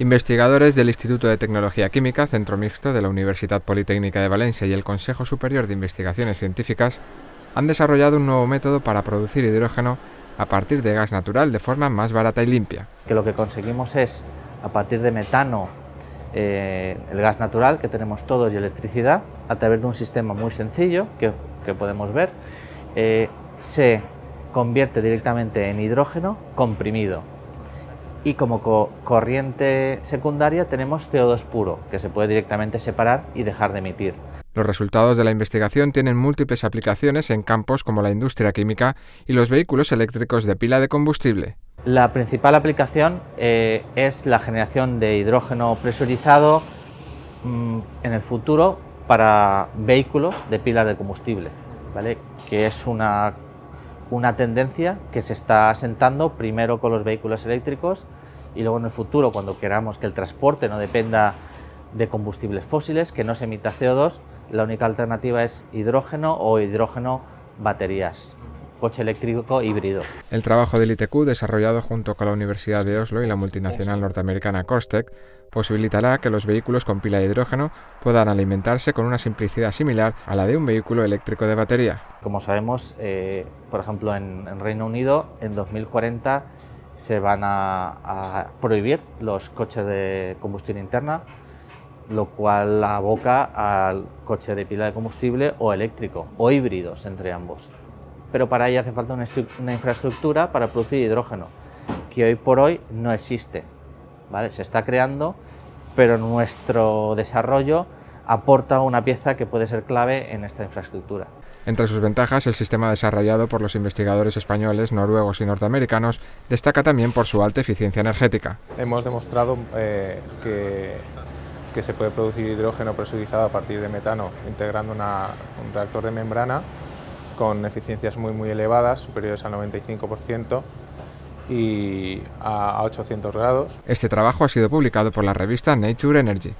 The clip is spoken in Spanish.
Investigadores del Instituto de Tecnología Química, Centro Mixto de la Universidad Politécnica de Valencia y el Consejo Superior de Investigaciones Científicas han desarrollado un nuevo método para producir hidrógeno a partir de gas natural de forma más barata y limpia. Que lo que conseguimos es, a partir de metano, eh, el gas natural que tenemos todos y electricidad, a través de un sistema muy sencillo que, podemos ver, eh, se convierte directamente en hidrógeno comprimido y como corriente secundaria tenemos CO2 puro, que se puede directamente separar y dejar de emitir. Los resultados de la investigación tienen múltiples aplicaciones en campos como la industria química y los vehículos eléctricos de pila de combustible. La principal aplicación eh, es la generación de hidrógeno presurizado mm, en el futuro para vehículos de pilas de combustible, ¿vale? que es una una tendencia que se está asentando primero con los vehículos eléctricos y luego en el futuro, cuando queramos que el transporte no dependa de combustibles fósiles, que no se emita CO2, la única alternativa es hidrógeno o hidrógeno baterías coche eléctrico híbrido. El trabajo del ITQ, desarrollado junto con la Universidad de Oslo y la multinacional norteamericana Costec, posibilitará que los vehículos con pila de hidrógeno puedan alimentarse con una simplicidad similar a la de un vehículo eléctrico de batería. Como sabemos, eh, por ejemplo, en, Reino Unido, en 2040 se van a, prohibir los coches de combustión interna, lo cual aboca al coche de pila de combustible o eléctrico, o híbridos entre ambos. Pero para ello hace falta una infraestructura para producir hidrógeno, que hoy por hoy no existe. Se está creando, pero nuestro desarrollo aporta una pieza que puede ser clave en esta infraestructura. Entre sus ventajas, el sistema desarrollado por los investigadores españoles, noruegos y norteamericanos destaca también por su alta eficiencia energética. Hemos demostrado eh, que, que, se puede producir hidrógeno presurizado a partir de metano integrando un reactor de membrana con eficiencias muy, muy elevadas, superiores al 95%, y a 800 grados. Este trabajo ha sido publicado por la revista Nature Energy.